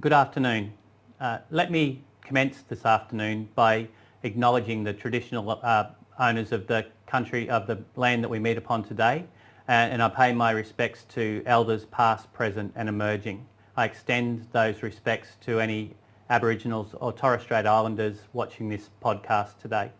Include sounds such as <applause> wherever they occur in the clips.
good afternoon. Uh, let me commence this afternoon by acknowledging the traditional uh, owners of the country, of the land that we meet upon today, uh, and I pay my respects to elders past, present and emerging. I extend those respects to any Aboriginals or Torres Strait Islanders watching this podcast today.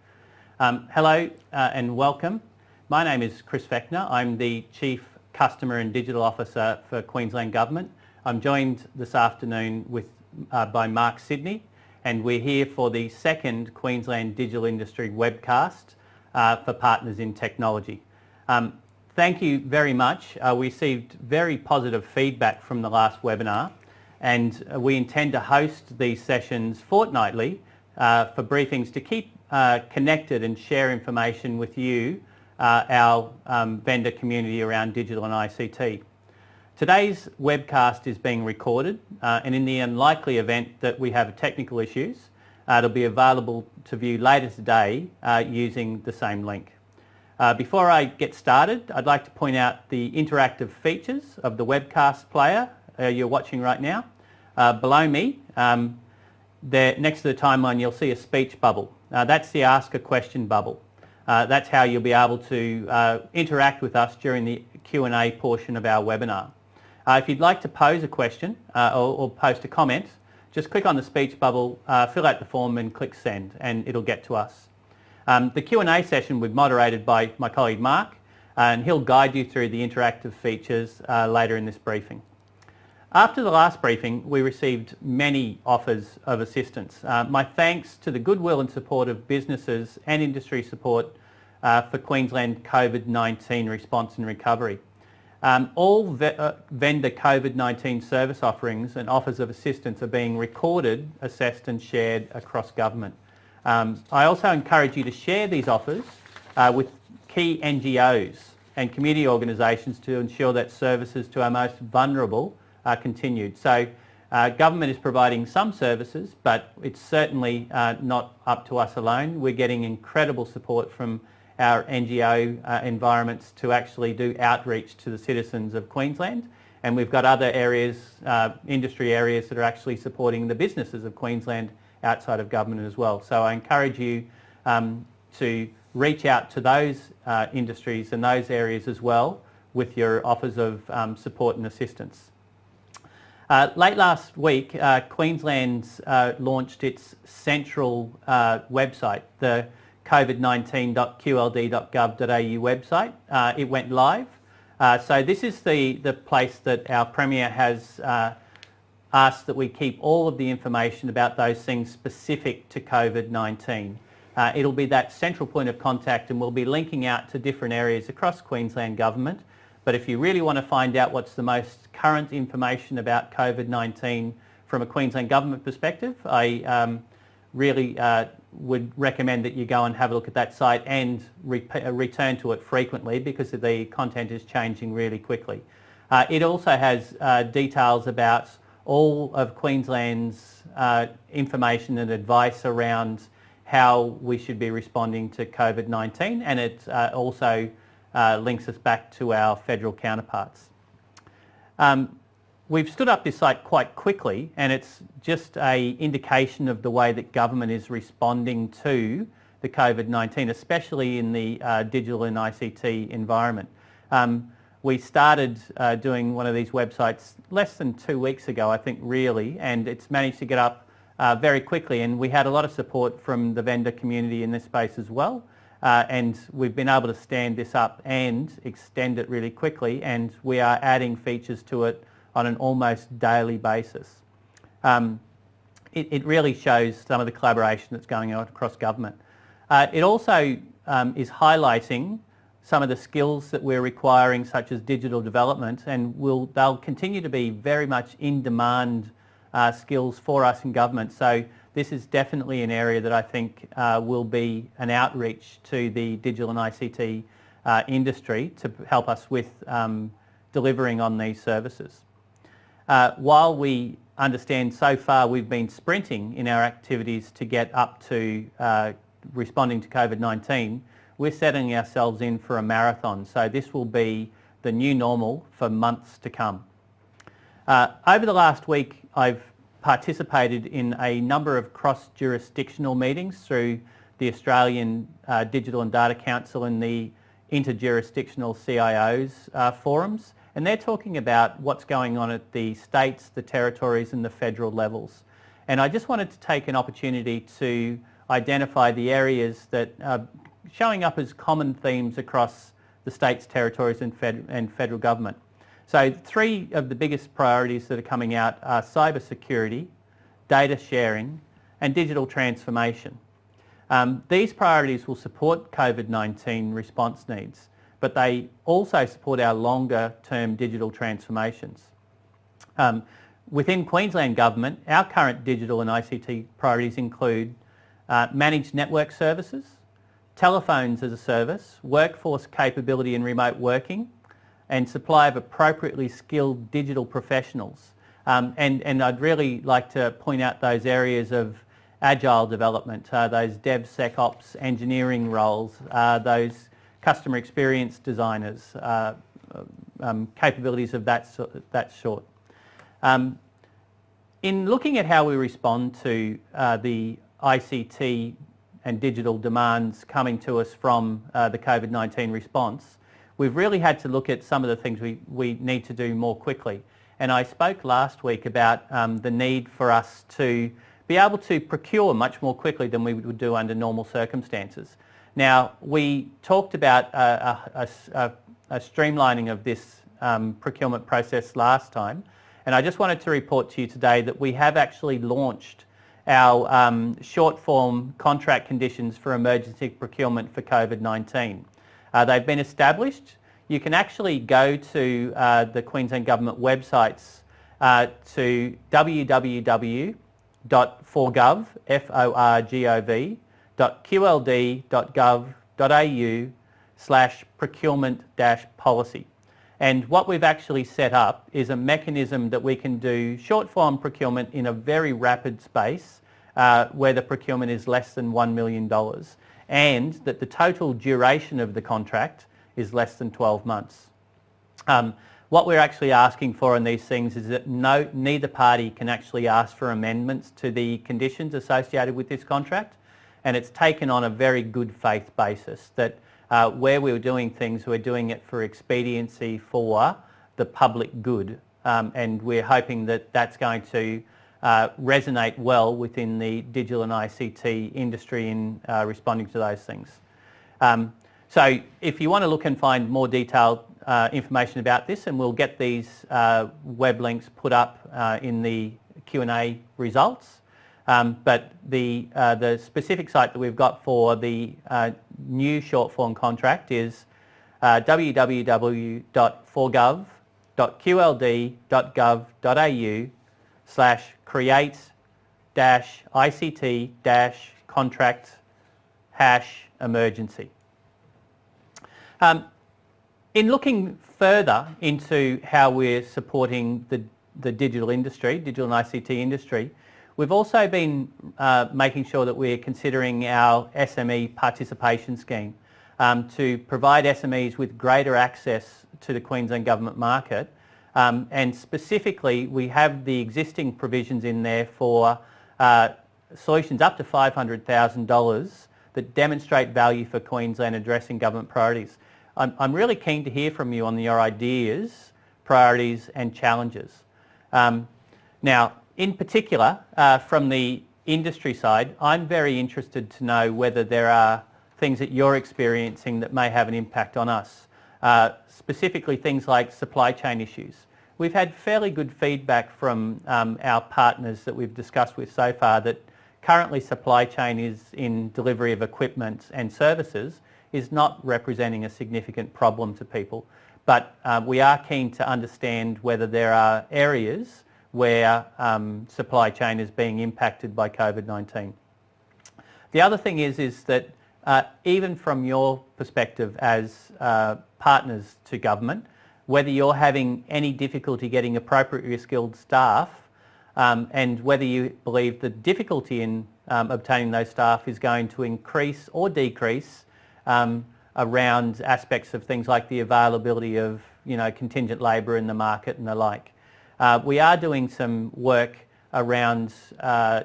Um, hello uh, and welcome. My name is Chris Fechner. I'm the Chief Customer and Digital Officer for Queensland Government. I'm joined this afternoon with, uh, by Mark Sidney and we're here for the second Queensland Digital Industry webcast uh, for Partners in Technology. Um, thank you very much. Uh, we received very positive feedback from the last webinar and we intend to host these sessions fortnightly uh, for briefings to keep uh, connected and share information with you, uh, our um, vendor community around digital and ICT. Today's webcast is being recorded uh, and in the unlikely event that we have technical issues, uh, it'll be available to view later today uh, using the same link. Uh, before I get started, I'd like to point out the interactive features of the webcast player uh, you're watching right now. Uh, below me, um, there, next to the timeline, you'll see a speech bubble. that's the Ask a Question bubble. that's how you'll be able to interact with us during the Q&A portion of our webinar. Uh, if you'd like to pose a question uh, or, or, post a comment, just click on the speech bubble, uh, fill out the form and click send and it'll get to us. Um, the Q&A session will be moderated by my colleague Mark and he'll guide you through the interactive features uh, later in this briefing. After the last briefing, we received many offers of assistance. Uh, my thanks to the goodwill and support of businesses and industry support uh, for Queensland COVID-19 response and recovery. Um, all ve uh, vendor COVID-19 service offerings and offers of assistance are being recorded, assessed and shared across government. Um, I also encourage you to share these offers uh, with key NGOs and community organisations to ensure that services to our most vulnerable are continued. So uh, government is providing some services but it's certainly uh, not up to us alone. We're getting incredible support from our NGO uh, environments to actually do outreach to the citizens of Queensland and we've got other areas, uh, industry areas that are actually supporting the businesses of Queensland outside of government as well. So I encourage you um, to reach out to those uh, industries and those areas as well with your offers of um, support and assistance. Uh, late last week, uh, Queensland uh, launched its central uh, website, the covid19.qld.gov.au website. Uh, it went live. Uh, so this is the, the place that our Premier has uh, asked that we keep all of the information about those things specific to COVID-19. Uh, it'll be that central point of contact and we'll be linking out to different areas across Queensland Government. But if you really want to find out what's the most current information about COVID-19 from a Queensland Government perspective, I um, really uh, would recommend that you go and have a look at that site and re uh, return to it frequently because the content is changing really quickly. Uh, it also has uh, details about all of Queensland's uh, information and advice around how we should be responding to COVID-19 and it uh, also uh, links us back to our federal counterparts. Um, We've stood up this site quite quickly and it's just a indication of the way that government is responding to the COVID-19, especially in the uh, digital and ICT environment. Um, we started uh, doing one of these websites less than two weeks ago, I think really, and it's managed to get up uh, very quickly and we had a lot of support from the vendor community in this space as well. Uh, and we've been able to stand this up and extend it really quickly and we are adding features to it on an almost daily basis. Um, it, it, really shows some of the collaboration that's going on across government. Uh, it also um, is highlighting some of the skills that we're requiring such as digital development and will, they'll continue to be very much in demand uh, skills for us in government. So this is definitely an area that I think uh, will be an outreach to the digital and ICT uh, industry to help us with um, delivering on these services. Uh, while we understand so far we've been sprinting in our activities to get up to uh, responding to COVID-19, we're setting ourselves in for a marathon. So this will be the new normal for months to come. Uh, over the last week, I've participated in a number of cross-jurisdictional meetings through the Australian uh, Digital and Data Council and the interjurisdictional CIOs uh, forums and they're talking about what's going on at the states, the territories and the federal levels. And I just wanted to take an opportunity to identify the areas that are showing up as common themes across the states, territories and, fed and federal government. So three of the biggest priorities that are coming out are cyber security, data sharing and digital transformation. Um, these priorities will support COVID-19 response needs, but they also support our longer term digital transformations. Um, within Queensland Government, our current digital and ICT priorities include uh, managed network services, telephones as a service, workforce capability and remote working, and supply of appropriately skilled digital professionals. Um, and, and I'd really like to point out those areas of agile development, uh, those DevSecOps engineering roles, uh, those customer experience designers, uh, um, capabilities of that, so, that sort. Um, in looking at how we respond to uh, the ICT and digital demands coming to us from uh, the COVID-19 response, we've really had to look at some of the things we, we need to do more quickly. And I spoke last week about um, the need for us to be able to procure much more quickly than we would do under normal circumstances. Now, we talked about a, a, a, a streamlining of this um, procurement process last time, and I just wanted to report to you today that we have actually launched our um, short form contract conditions for emergency procurement for COVID-19. Uh, they've been established. You can actually go to uh, the Queensland Government websites uh, to www.forgov, F-O-R-G-O-V, .qld.gov.au slash procurement policy. And what we've actually set up is a mechanism that we can do short form procurement in a very rapid space uh, where the procurement is less than $1 million and that the total duration of the contract is less than 12 months. Um, what we're actually asking for in these things is that no, neither party can actually ask for amendments to the conditions associated with this contract and it's taken on a very good faith basis that uh, where we were doing things, we're doing it for expediency for the public good. Um, and we're hoping that that's going to uh, resonate well within the digital and ICT industry in uh, responding to those things. Um, so if you want to look and find more detailed uh, information about this and we'll get these uh, web links put up uh, in the Q&A results. Um, but the, uh, the specific site that we've got for the uh, new short form contract is uh, www.forgov.qld.gov.au slash create dash ICT dash contract hash emergency. Um, in looking further into how we're supporting the, the digital industry, digital and ICT industry, We've also been uh, making sure that we're considering our SME participation scheme um, to provide SMEs with greater access to the Queensland Government market um, and specifically we have the existing provisions in there for uh, solutions up to $500,000 that demonstrate value for Queensland addressing government priorities. I'm, I'm, really keen to hear from you on your ideas, priorities and challenges. Um, now, in particular, uh, from the industry side, I'm very interested to know whether there are things that you're experiencing that may have an impact on us. Uh, specifically things like supply chain issues. We've had fairly good feedback from um, our partners that we've discussed with so far that currently supply chain is in delivery of equipment and services is not representing a significant problem to people. But uh, we are keen to understand whether there are areas where um, supply chain is being impacted by COVID-19. The other thing is, is that uh, even from your perspective as uh, partners to government, whether you're having any difficulty getting appropriately skilled staff um, and whether you believe the difficulty in um, obtaining those staff is going to increase or decrease um, around aspects of things like the availability of you know, contingent labour in the market and the like. Uh, we are doing some work around uh,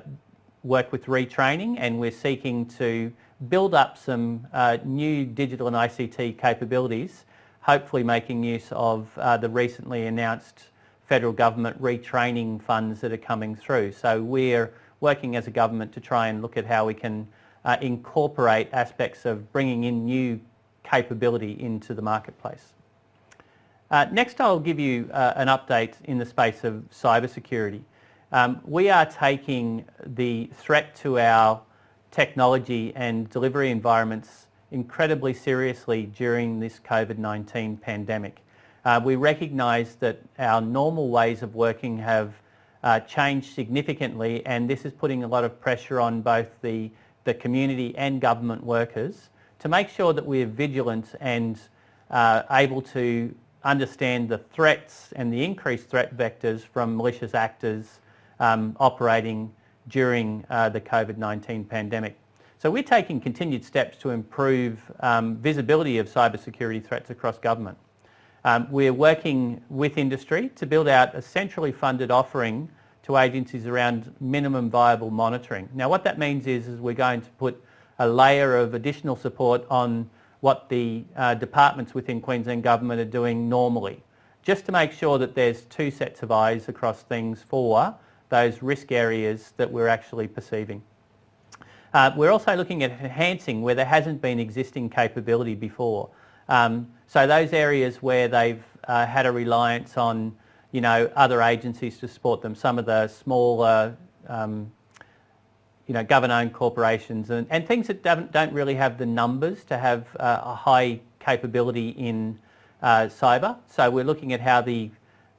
work with retraining and we're seeking to build up some uh, new digital and ICT capabilities, hopefully making use of uh, the recently announced federal government retraining funds that are coming through. So we're working as a government to try and look at how we can uh, incorporate aspects of bringing in new capability into the marketplace. Uh, next I'll give you uh, an update in the space of cybersecurity. Um, we are taking the threat to our technology and delivery environments incredibly seriously during this COVID-19 pandemic. Uh, we recognise that our normal ways of working have uh, changed significantly and this is putting a lot of pressure on both the, the community and government workers to make sure that we're vigilant and uh, able to understand the threats and the increased threat vectors from malicious actors um, operating during uh, the COVID-19 pandemic. So we're taking continued steps to improve um, visibility of cybersecurity threats across government. Um, we're working with industry to build out a centrally funded offering to agencies around minimum viable monitoring. Now what that means is, is we're going to put a layer of additional support on what the uh, departments within Queensland Government are doing normally, just to make sure that there's two sets of eyes across things for those risk areas that we're actually perceiving. Uh, we're also looking at enhancing where there hasn't been existing capability before. Um, so those areas where they've uh, had a reliance on you know, other agencies to support them, some of the smaller um, you know, government-owned corporations and, and things that don't, don't really have the numbers to have uh, a high capability in uh, cyber. So we're looking at how the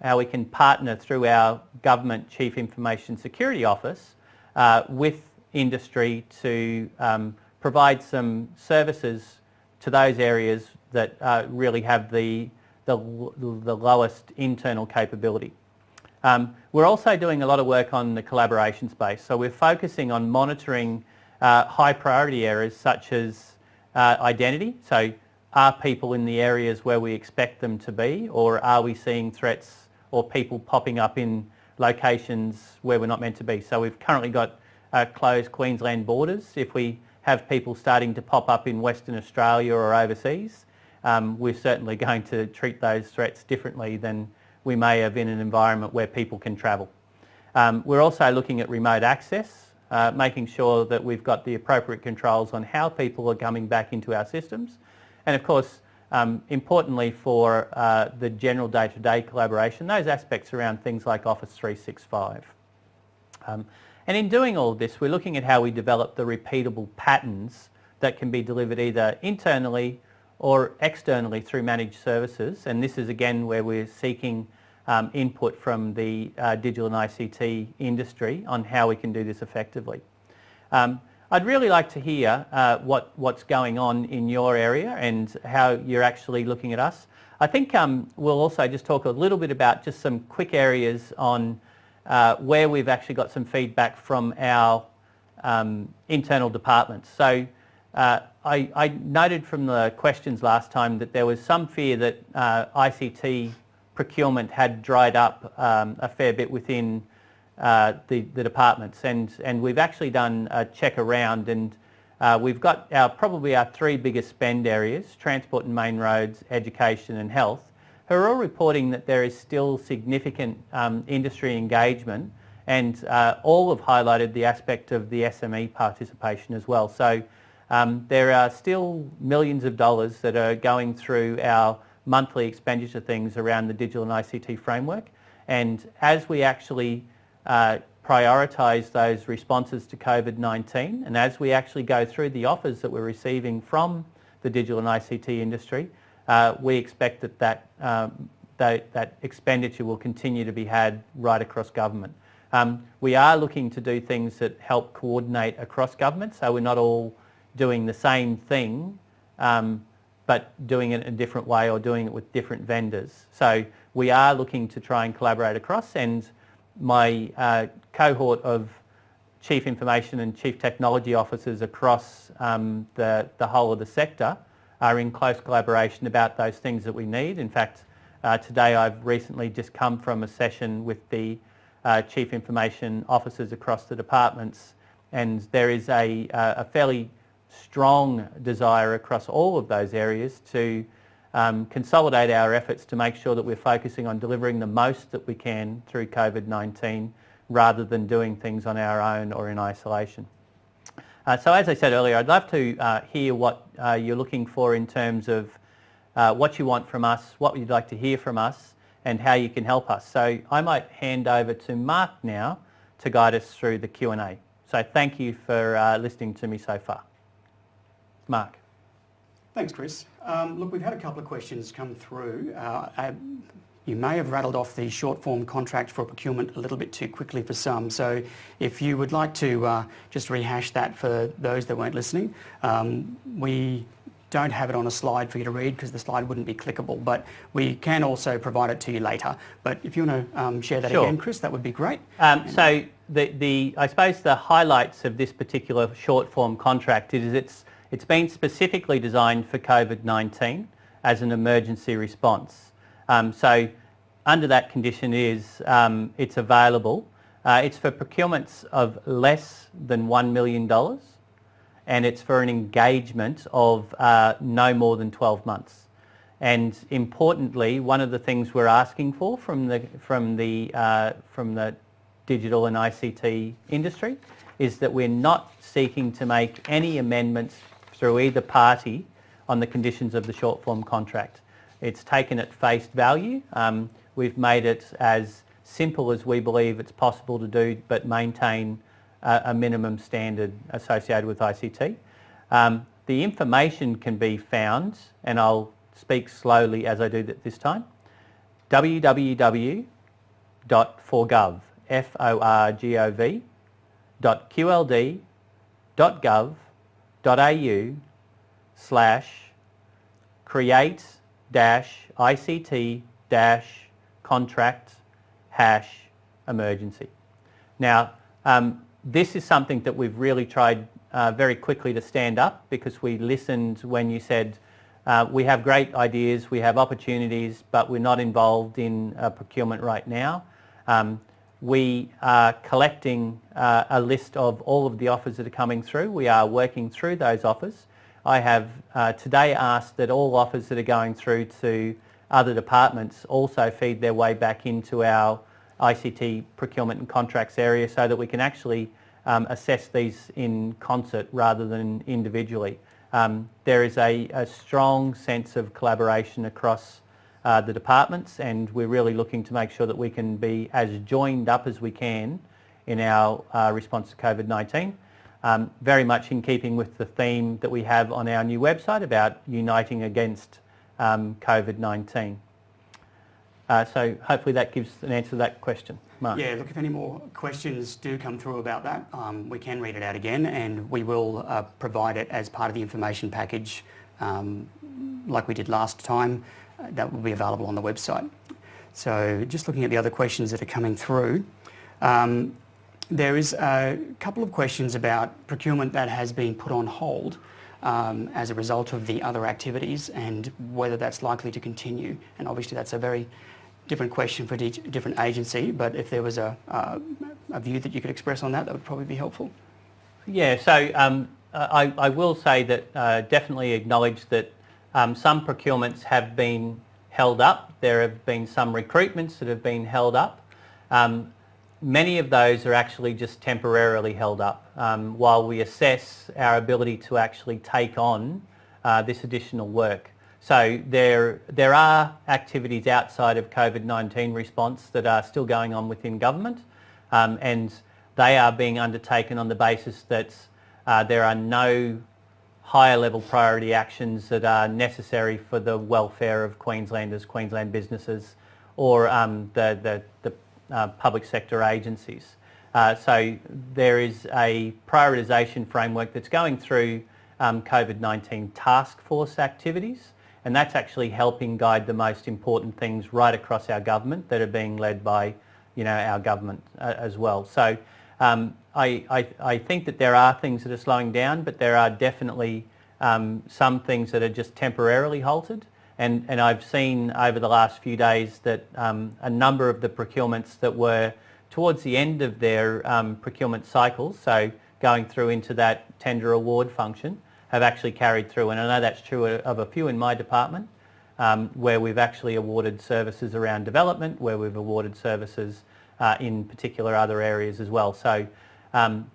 how we can partner through our Government Chief Information Security Office uh, with industry to um, provide some services to those areas that uh, really have the, the, the, lowest internal capability. Um, we're also doing a lot of work on the collaboration space. So we're focusing on monitoring uh, high priority areas such as uh, identity. So are people in the areas where we expect them to be or are we seeing threats or people popping up in locations where we're not meant to be. So we've currently got uh, closed Queensland borders. If we have people starting to pop up in Western Australia or overseas, um, we're certainly <laughs> going to treat those threats differently than we may have in an environment where people can travel. Um, we're also looking at remote access, uh, making sure that we've got the appropriate controls on how people are coming back into our systems. And of course, um, importantly for uh, the general day-to-day -day collaboration, those aspects around things like Office 365. Um, and in doing all of this, we're looking at how we develop the repeatable patterns that can be delivered either internally or externally through managed services. And this is again where we're seeking um, input from the uh, digital and ICT industry on how we can do this effectively. Um, I'd really like to hear uh, what, what's going on in your area and how you're actually looking at us. I think um, we'll also just talk a little bit about just some quick areas on uh, where we've actually got some feedback from our um, internal departments. So uh, I, I, noted from the questions last time that there was some fear that uh, ICT procurement had dried up um, a fair bit within uh, the, the departments and, and we've actually done a check around and uh, we've got our probably our three biggest spend areas, transport and main roads, education and health, who are all reporting that there is still significant um, industry engagement and uh, all have highlighted the aspect of the SME participation as well. So um, there are still millions of dollars that are going through our monthly expenditure things around the digital and ICT framework and as we actually uh, prioritise those responses to COVID-19 and as we actually go through the offers that we're receiving from the digital and ICT industry, uh, we expect that that, um, that that, expenditure will continue to be had right across government. Um, we are looking to do things that help coordinate across government so we're not all doing the same thing um, but doing it in a different way or doing it with different vendors. So we are looking to try and collaborate across and my uh, cohort of Chief Information and Chief Technology Officers across um, the, the whole of the sector are in close collaboration about those things that we need. In fact, uh, today I've recently just come from a session with the uh, chief information officers across the departments and there is a, uh, a fairly strong desire across all of those areas to um, consolidate our efforts to make sure that we're focusing on delivering the most that we can through COVID-19 rather than doing things on our own or in isolation. Uh, so as I said earlier, I'd love to uh, hear what uh, you're looking for in terms of uh, what you want from us, what you'd like to hear from us and how you can help us. So I might hand over to Mark now to guide us through the Q&A. So thank you for uh, listening to me so far. Mark. Thanks, Chris. Um, look, we've had a couple of questions come through. Uh, I, you may have rattled off the short form contract for procurement a little bit too quickly for some. So if you would like to uh, just rehash that for those that weren't listening, um, we don't have it on a slide for you to read because the slide wouldn't be clickable, but we can also provide it to you later. But if you want to um, share that sure. again, Chris, that would be great. Um, so the, the, I suppose the highlights of this particular short form contract is it's, it's been specifically designed for COVID-19 as an emergency response. Um, so under that condition is um, it's available. Uh, it's for procurements of less than $1 million and it's for an engagement of uh, no more than 12 months. And importantly, one of the things we're asking for from the, from the, uh, from the digital and ICT industry is that we're not seeking to make any amendments through either party on the conditions of the short form contract. It's taken at face value. Um, we've made it as simple as we believe it's possible to do but maintain a, a minimum standard associated with ICT. Um, the information can be found and I'll speak slowly as I do this time. www.forgov, F-O-R-G-O-V, qld.gov.au slash create dash ICT dash contract hash emergency. Now, um, this is something that we've really tried uh, very quickly to stand up because we listened when you said uh, we have great ideas, we have opportunities, but we're not involved in uh, procurement right now. Um, we are collecting uh, a list of all of the offers that are coming through. We are working through those offers. I have uh, today asked that all offers that are going through to other departments also feed their way back into our ICT procurement and contracts area so that we can actually um, assess these in concert rather than individually. Um, there is a, a, strong sense of collaboration across uh, the departments and we're really looking to make sure that we can be as joined up as we can in our uh, response to COVID-19. Um, very much in keeping with the theme that we have on our new website about uniting against um, COVID-19. Uh, so hopefully that gives an answer to that question. Mark. Yeah, look, if any more questions do come through about that, um, we can read it out again and we will uh, provide it as part of the information package um, like we did last time. That will be available on the website. So just looking at the other questions that are coming through, um, there is a couple of questions about procurement that has been put on hold um, as a result of the other activities and whether that's likely to continue. And obviously that's a very different question for each different agency, but if there was a, uh, a view that you could express on that, that would probably be helpful. Yeah, so um, I, I, will say that uh, definitely acknowledge that um, some procurements have been held up. There have been some recruitments that have been held up. Um, many of those are actually just temporarily held up um, while we assess our ability to actually take on uh, this additional work. So there, there are activities outside of COVID-19 response that are still going on within government um, and they are being undertaken on the basis that uh, there are no higher level priority actions that are necessary for the welfare of Queenslanders, Queensland businesses or um, the, the, the uh, public sector agencies. Uh, so there is a prioritisation framework that's going through um, COVID-19 task force activities and that's actually helping guide the most important things right across our government that are being led by you know, our government uh, as well. So um, I, I, I, think that there are things that are slowing down, but there are definitely um, some things that are just temporarily halted. And, and I've seen over the last few days that um, a number of the procurements that were towards the end of their um, procurement cycles, so going through into that tender award function, have actually carried through. And I know that's true of a few in my department, um, where we've actually awarded services around development, where we've awarded services uh, in particular other areas as well. So um,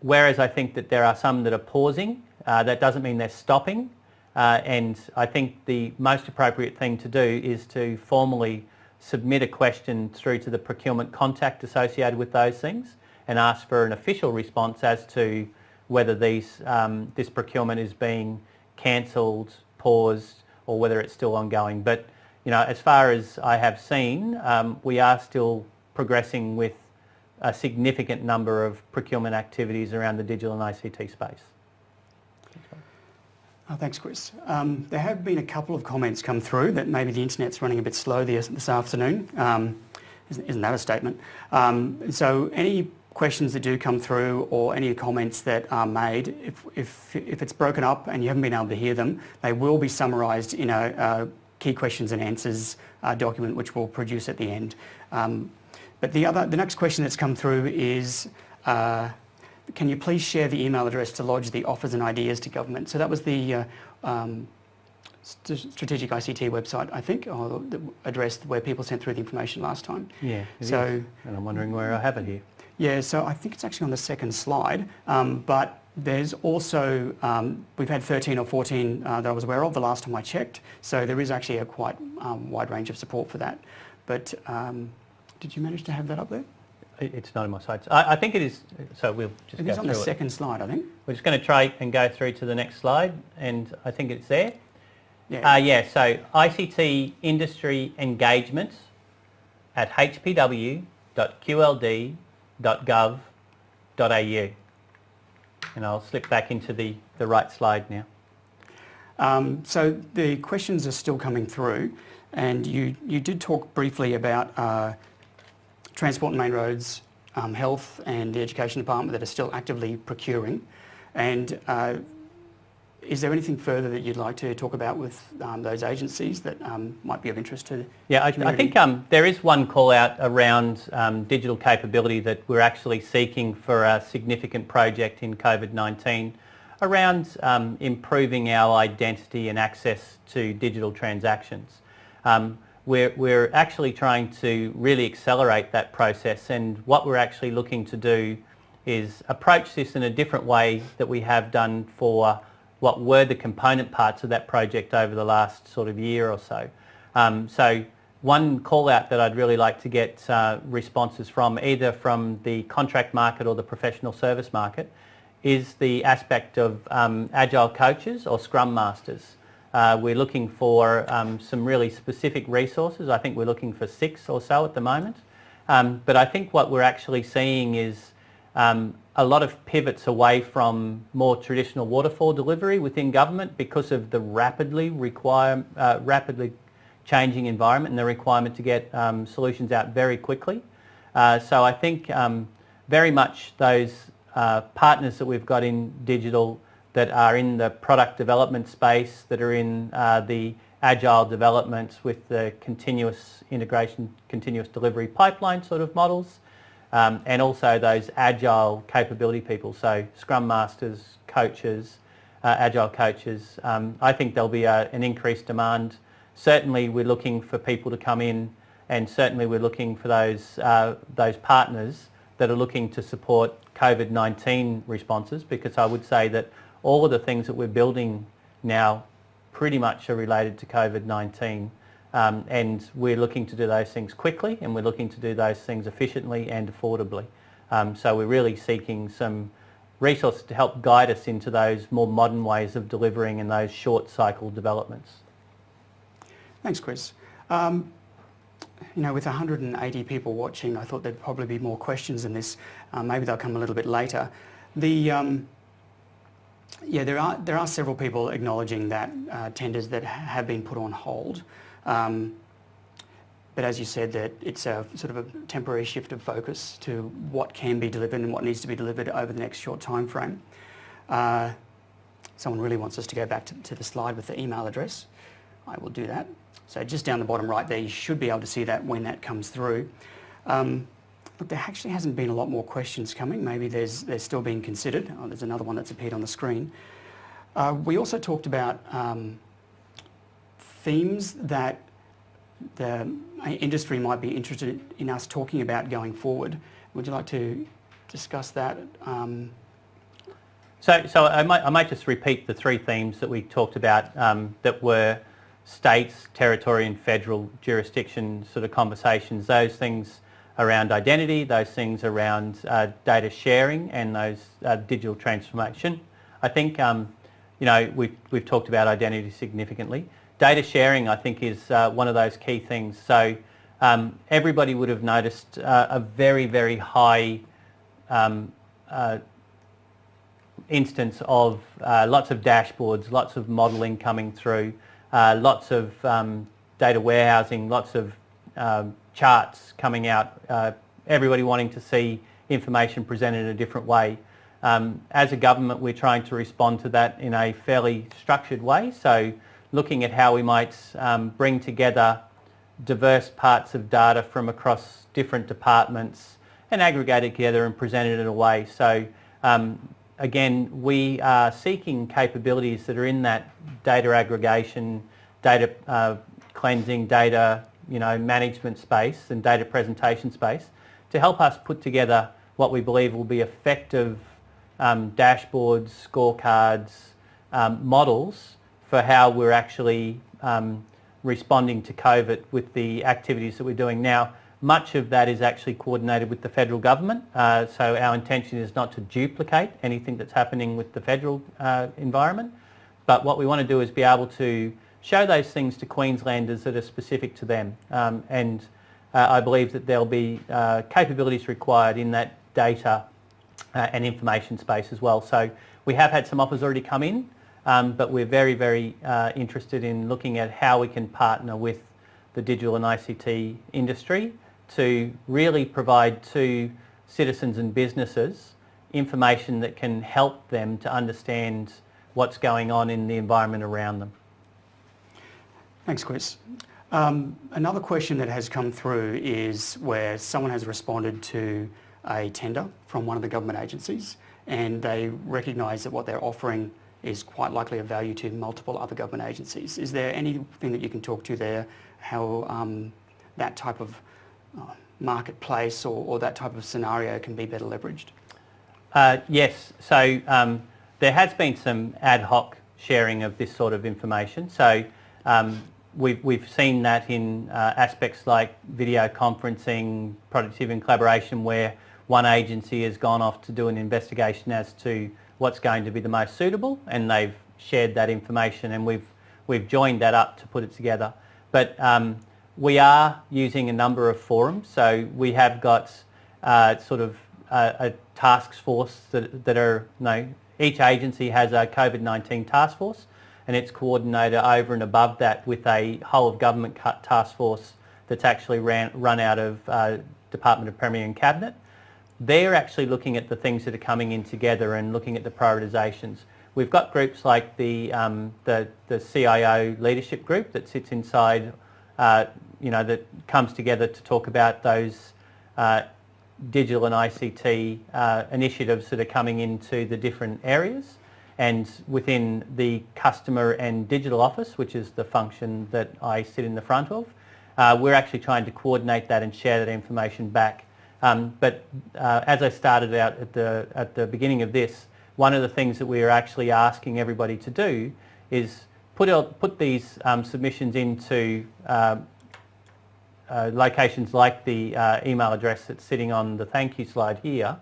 whereas I think that there are some that are pausing, uh, that doesn't mean they're stopping. Uh, and I think the most appropriate thing to do is to formally submit a question through to the procurement contact associated with those things and ask for an official response as to whether these, um, this procurement is being cancelled, paused or whether it's still ongoing. But you know, as far as I have seen, um, we are still progressing with a significant number of procurement activities around the digital and ICT space. Oh, thanks, Chris. Um, there have been a couple of comments come through that maybe the internet's running a bit slow this, this afternoon. Um, isn't, isn't, that a statement? Um, so any questions that do come through or any comments that are made, if, if, if it's broken up and you haven't been able to hear them, they will be summarised in a, a, key questions and answers uh, document which we'll produce at the end. Um, but the, other, the next question that's come through is, uh, can you please share the email address to lodge the offers and ideas to government? So that was the uh, um, st strategic ICT website, I think, or the address where people sent through the information last time. Yeah, so, is. and I'm wondering where I have it here. Yeah, so I think it's actually on the second slide, um, but there's also, um, we've had 13 or 14 uh, that I was aware of the last time I checked, so there is actually a quite um, wide range of support for that. But um, did you manage to have that up there? It's not in my slides. I, I think it is, so we'll just it go is on the second slide, I think. We're just going to try and go through to the next slide, and I think it's there. Yeah. Uh, yeah, so ICT industry engagement at hpw.qld.gov.au. And I'll slip back into the, the right slide now. Um, so the questions are still coming through, and you, you did talk briefly about uh, Transport and Main Roads, um, Health and the Education Department that are still actively procuring. And uh, is there anything further that you'd like to talk about with um, those agencies that um, might be of interest to Yeah, I, I think um, there is one call out around um, digital capability that we're actually seeking for a significant project in COVID-19 around um, improving our identity and access to digital transactions. We're, we're actually trying to really accelerate that process and what we're actually looking to do is approach this in a different way that we have done for what were the component parts of that project over the last sort of year or so. Um, so one call out that I'd really like to get uh, responses from either from the contract market or the professional service market is the aspect of um, agile coaches or scrum masters. Uh, we're looking for um, some really specific resources. I think we're looking for six or so at the moment. Um, but I think what we're actually seeing is um, a lot of pivots away from more traditional waterfall delivery within government because of the rapidly require, uh, rapidly changing environment and the requirement to get um, solutions out very quickly. Uh, so I think um, very much those uh, partners that we've got in digital that are in the product development space, that are in uh, the agile developments with the continuous integration, continuous delivery pipeline sort of models, um, and also those agile capability people, so scrum masters, coaches, uh, agile coaches. Um, I think there'll be a, an increased demand. Certainly we're looking for people to come in and certainly we're looking for those, uh, those partners that are looking to support COVID-19 responses because I would say that all of the things that we're building now pretty much are related to COVID-19 um, and we're looking to do those things quickly and we're looking to do those things efficiently and affordably. Um, so we're really seeking some resources to help guide us into those more modern ways of delivering and those short cycle developments. Thanks Chris. Um, you know, with 180 people watching, I thought there'd probably be more questions in this. Uh, maybe they'll come a little bit later. The, um, yeah, there are, there are several people acknowledging that uh, tenders that have been put on hold. Um, but as you said, that it's a sort of a temporary shift of focus to what can be delivered and what needs to be delivered over the next short time frame. Uh, someone really wants us to go back to, to, the slide with the email address. I will do that. So just down the bottom right there, you should be able to see that when that comes through. Um, Look, there actually hasn't been a lot more questions coming. Maybe there's, they're still being considered. Oh, there's another one that's appeared on the screen. Uh, we also talked about um, themes that the industry might be interested in us talking about going forward. Would you like to discuss that? Um, so, so I might, I might just repeat the three themes that we talked about um, that were states, territory and federal jurisdiction sort of conversations. Those things around identity, those things around uh, data sharing and those uh, digital transformation. I think, um, you know, we've, we've talked about identity significantly. Data sharing, I think, is uh, one of those key things. So um, everybody would have noticed uh, a very, very high um, uh, instance of uh, lots of dashboards, lots of modelling coming through, lots of um, data warehousing, lots of um, charts coming out, uh, everybody wanting to see information presented in a different way. Um, as a government we're trying to respond to that in a fairly structured way so looking at how we might um, bring together diverse parts of data from across different departments and aggregate it together and present it in a way. So um, again we are seeking capabilities that are in that data aggregation, data uh, cleansing, data you know, management space and data presentation space to help us put together what we believe will be effective um, dashboards, scorecards, um, models for how we're actually um, responding to COVID with the activities that we're doing now. Much of that is actually coordinated with the federal government, uh, so our intention is not to duplicate anything that's happening with the federal uh, environment, but what we want to do is be able to show those things to Queenslanders that are specific to them. Um, and uh, I believe that there'll be uh, capabilities required in that data uh, and information space as well. So we have had some offers already come in, um, but we're very, very uh, interested in looking at how we can partner with the digital and ICT industry to really provide to citizens and businesses information that can help them to understand what's going on in the environment around them. Thanks, Chris. Um, another question that has come through is where someone has responded to a tender from one of the government agencies and they recognise that what they're offering is quite likely of value to multiple other government agencies. Is there anything that you can talk to there, how um, that type of uh, marketplace or, or, that type of scenario can be better leveraged? Uh, yes, so um, there has been some ad hoc sharing of this sort of information. So um, we've, we've seen that in uh, aspects like video conferencing, productivity and collaboration where one agency has gone off to do an investigation as to what's going to be the most suitable and they've shared that information and we've, we've joined that up to put it together. But um, we are using a number of forums so we have got uh, sort of a, a task force that, that are, you know, each agency has a COVID-19 task force and it's coordinated over and above that with a whole of government task force that's actually ran, run out of uh, Department of Premier and Cabinet. They're actually looking at the things that are coming in together and looking at the prioritisations. We've got groups like the, um, the, the, CIO leadership group that sits inside, uh, you know, that comes together to talk about those uh, digital and ICT uh, initiatives that are coming into the different areas and within the customer and digital office, which is the function that I sit in the front of, uh, we're actually trying to coordinate that and share that information back. Um, but uh, as I started out at the, at the beginning of this, one of the things that we are actually asking everybody to do is put, out, put these um, submissions into um, uh, locations like the uh, email address that's sitting on the thank you slide here,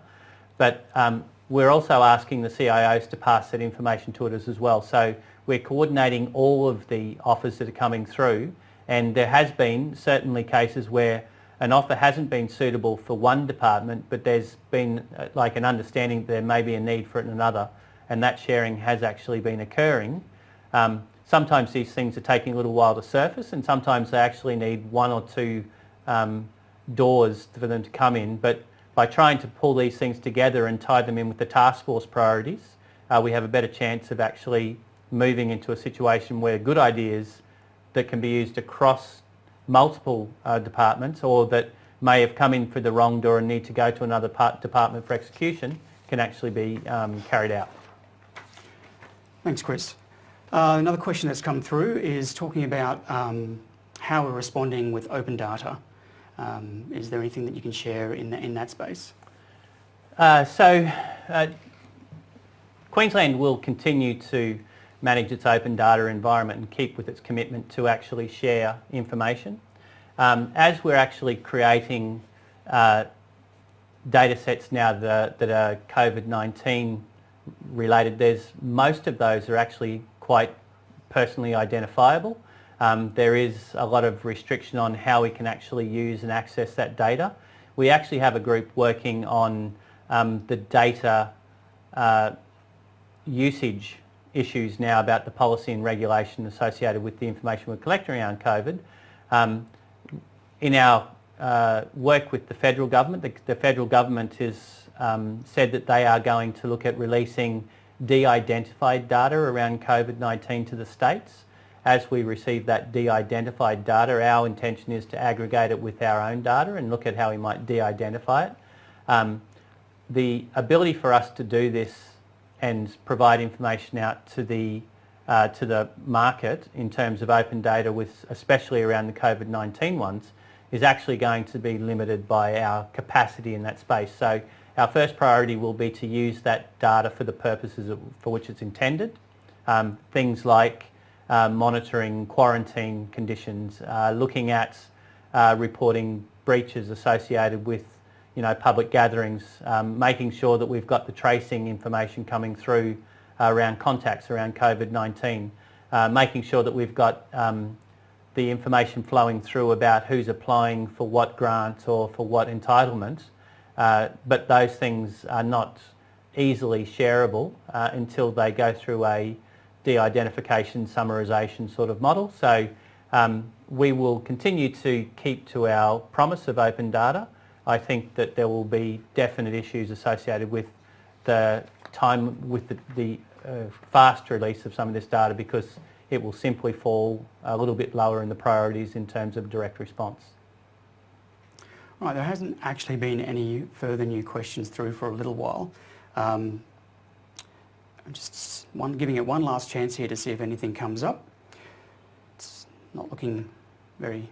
but um, we're also asking the CIOs to pass that information to us as well. So we're coordinating all of the offers that are coming through and there has been certainly cases where an offer hasn't been suitable for one department but there's been uh, like an understanding there may be a need for it in another and that sharing has actually been occurring. Um, sometimes these things are taking a little while to surface and sometimes they actually need one or two um, doors for them to come in but by trying to pull these things together and tie them in with the task force priorities, uh, we have a better chance of actually moving into a situation where good ideas that can be used across multiple uh, departments or that may have come in for the wrong door and need to go to another part, department for execution can actually be um, carried out. Thanks, Chris. Uh, another question that's come through is talking about um, how we're responding with open data. Um, is there anything that you can share in, in that space? Uh, so, uh, Queensland will continue to manage its open data environment and keep with its commitment to actually share information. Um, as we're actually creating uh, data sets now that, that are COVID-19 related, there's most of those are actually quite personally identifiable. Um, there is a lot of restriction on how we can actually use and access that data. We actually have a group working on um, the data uh, usage issues now about the policy and regulation associated with the information we're collecting around COVID. Um, in our uh, work with the federal government, the, the federal government has um, said that they are going to look at releasing de-identified data around COVID-19 to the states. As we receive that de-identified data, our intention is to aggregate it with our own data and look at how we might de-identify it. Um, the ability for us to do this and provide information out to the uh, to the market in terms of open data with especially around the COVID-19 ones is actually going to be limited by our capacity in that space. So our first priority will be to use that data for the purposes for which it's intended. Um, things like uh, monitoring quarantine conditions, uh, looking at uh, reporting breaches associated with you know, public gatherings, um, making sure that we've got the tracing information coming through uh, around contacts around COVID-19, uh, making sure that we've got um, the information flowing through about who's applying for what grant or for what entitlement, uh, but those things are not easily shareable uh, until they go through a de-identification summarisation sort of model. So um, we will continue to keep to our promise of open data. I think that there will be definite issues associated with the time with the, the uh, fast release of some of this data because it will simply fall a little bit lower in the priorities in terms of direct response. Right, there hasn't actually been any further new questions through for a little while. Um, I'm just one, giving it one last chance here to see if anything comes up. It's not looking very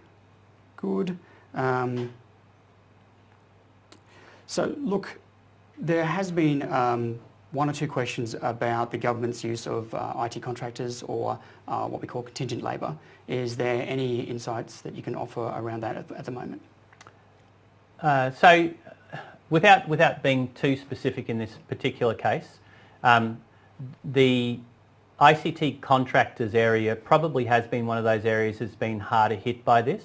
good. Um, so look, there has been um, one or two questions about the government's use of uh, IT contractors or uh, what we call contingent labour. Is there any insights that you can offer around that at, at the moment? Uh, so without, without being too specific in this particular case, um, the ICT contractors area probably has been one of those areas that's been harder hit by this.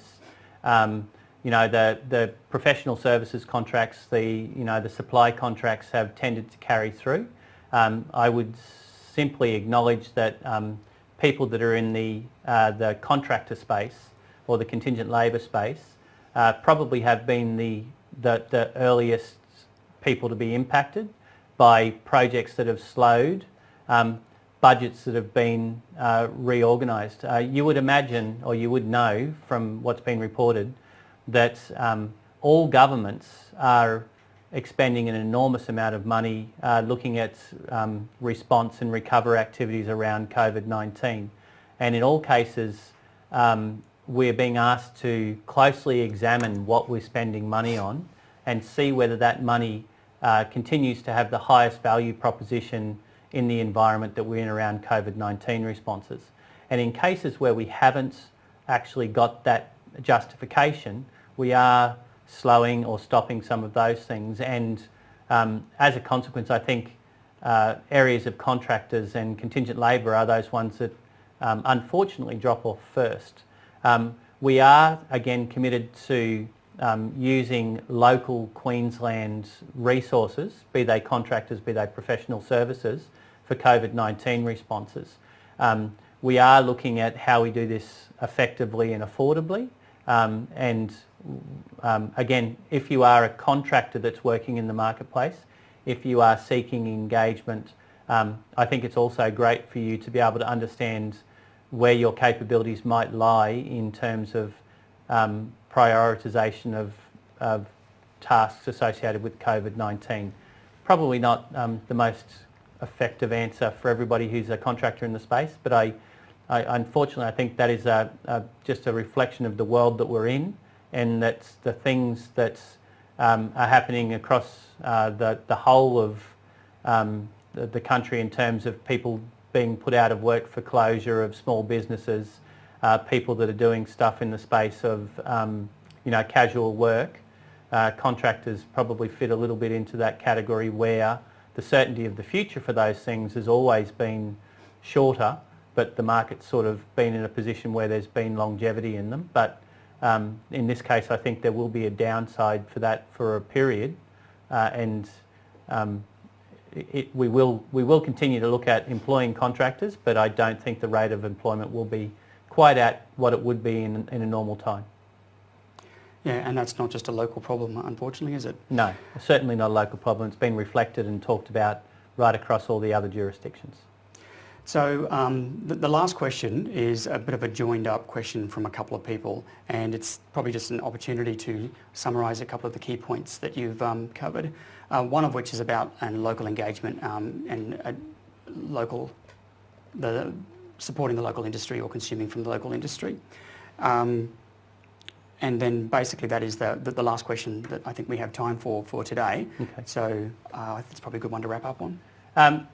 Um, you know, the, the professional services contracts, the, you know, the supply contracts have tended to carry through. Um, I would simply acknowledge that um, people that are in the, uh, the contractor space or the contingent labour space uh, probably have been the, the, the earliest people to be impacted by projects that have slowed, um, budgets that have been uh, reorganised. Uh, you would imagine or you would know from what's been reported that um, all governments are expending an enormous amount of money uh, looking at um, response and recover activities around COVID-19. And in all cases, um, we're being asked to closely examine what we're spending money on and see whether that money uh, continues to have the highest value proposition in the environment that we're in around COVID-19 responses. And in cases where we haven't actually got that justification, we are slowing or stopping some of those things and um, as a consequence I think uh, areas of contractors and contingent labour are those ones that um, unfortunately drop off first. Um, we are again committed to um, using local Queensland resources, be they contractors, be they professional services, for COVID-19 responses. Um, we are looking at how we do this effectively and affordably um, and um, again, if you are a contractor that's working in the marketplace, if you are seeking engagement, um, I think it's also great for you to be able to understand where your capabilities might lie in terms of um, prioritisation of of tasks associated with COVID-19. Probably not um, the most effective answer for everybody who's a contractor in the space, but I, I unfortunately I think that is a, a, just a reflection of the world that we're in and that's the things that um, are happening across uh, the, the whole of um, the, the, country in terms of people being put out of work for closure of small businesses, uh, people that are doing stuff in the space of um, you know casual work. Uh, contractors probably fit a little bit into that category where the certainty of the future for those things has always been shorter, but the market's sort of been in a position where there's been longevity in them. But um, in this case, I think there will be a downside for that for a period, uh, and um, it, we will we will continue to look at employing contractors, but I don't think the rate of employment will be quite at what it would be in, in a normal time. Yeah, and that's not just a local problem, unfortunately, is it? No, certainly not a local problem. It's been reflected and talked about right across all the other jurisdictions. So um, the, the, last question is a bit of a joined up question from a couple of people and it's probably just an opportunity to summarise a couple of the key points that you've um, covered. Uh, one of which is about and local engagement um, and uh, local, the, supporting the local industry or consuming from the local industry. Um, and then basically that is the, the, the, last question that I think we have time for for today. Okay. So uh, it's probably a good one to wrap up on. Um,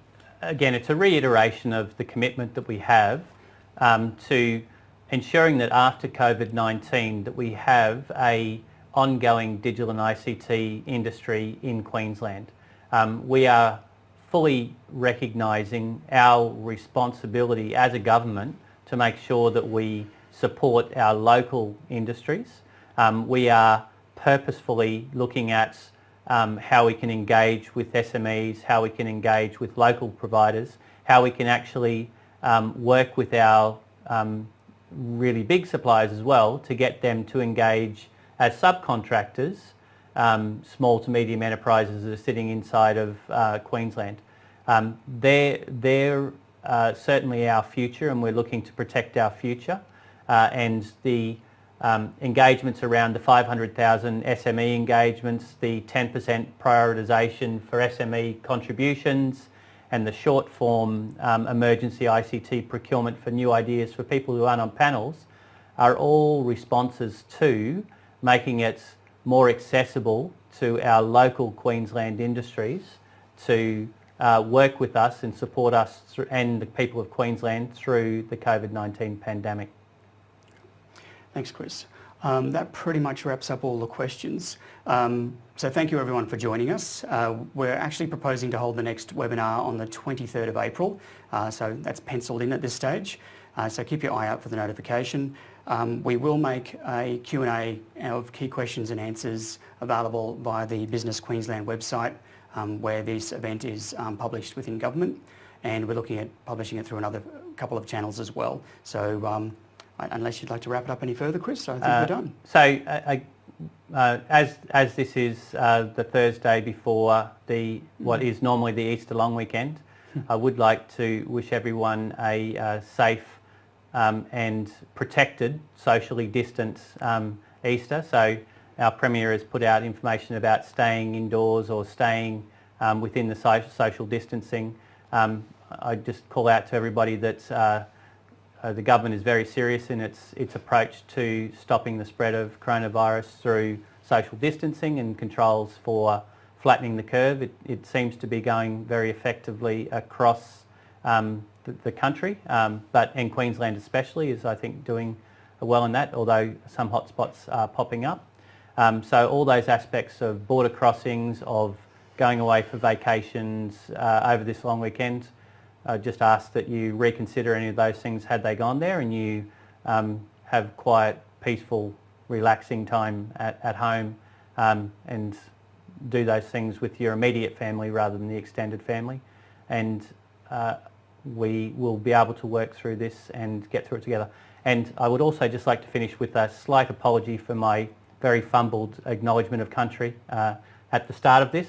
again, it's a reiteration of the commitment that we have um, to ensuring that after COVID-19 that we have a ongoing digital and ICT industry in Queensland. Um, we are fully recognising our responsibility as a government to make sure that we support our local industries. Um, we are purposefully looking at um, how we can engage with SMEs, how we can engage with local providers, how we can actually um, work with our um, really big suppliers as well to get them to engage as subcontractors, um, small to medium enterprises that are sitting inside of uh, Queensland. Um, they're they're uh, certainly our future and we're looking to protect our future and the um, engagements around the 500,000 SME engagements, the 10% prioritisation for SME contributions and the short form um, emergency ICT procurement for new ideas for people who aren't on panels are all responses to making it more accessible to our local Queensland industries to uh, work with us and support us and the people of Queensland through the COVID-19 pandemic. Thanks, Chris. Um, that pretty much wraps up all the questions. Um, so thank you everyone for joining us. Uh, we're actually proposing to hold the next webinar on the 23rd of April, uh, so that's penciled in at this stage. Uh, so keep your eye out for the notification. Um, we will make a Q&A of key questions and answers available via the Business Queensland website um, where this event is um, published within government and we're looking at publishing it through another couple of channels as well. So um, unless you'd like to wrap it up any further, Chris, I think uh, we're done. So, uh, uh, as as this is uh, the Thursday before the what mm. normally the Easter long weekend, I would like to wish everyone a uh, safe um, and protected, socially distanced um, Easter. So, our Premier has put out information about staying indoors or staying um, within the social distancing. Um, I just call out to everybody that uh, the government is very serious in its, its approach to stopping the spread of coronavirus through social distancing and controls for flattening the curve. It, it seems to be going very effectively across um, the, the, country, um, but in Queensland especially is I think doing well in that, although some hotspots are popping up. Um, so all those aspects of border crossings, of going away for vacations uh, over this long weekend, I just ask that you reconsider any of those things had they gone there and you um, have quiet, peaceful, relaxing time at, at home um, and do those things with your immediate family rather than the extended family. And uh, we will be able to work through this and get through it together. And I would also just like to finish with a slight apology for my very fumbled acknowledgement of country uh, at the start of this.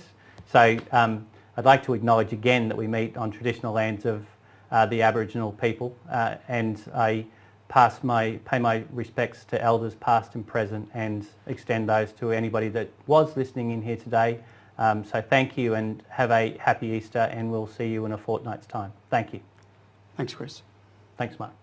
So um, I'd like to acknowledge again that we meet on traditional lands of uh, the Aboriginal people uh, and I pass my, pay my respects to elders past and present and extend those to anybody that was listening in here today. Um, so thank you and have a happy Easter and we'll see you in a fortnight's time. Thank you. Thanks, Chris. Thanks, Mark.